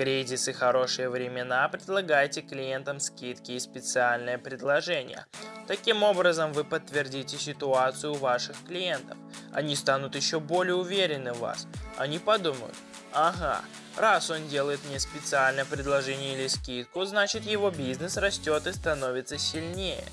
кризис и хорошие времена предлагайте клиентам скидки и специальные предложения. Таким образом вы подтвердите ситуацию ваших клиентов. Они станут еще более уверены в вас. Они подумают, ага, раз он делает мне специальное предложение или скидку, значит его бизнес растет и становится сильнее.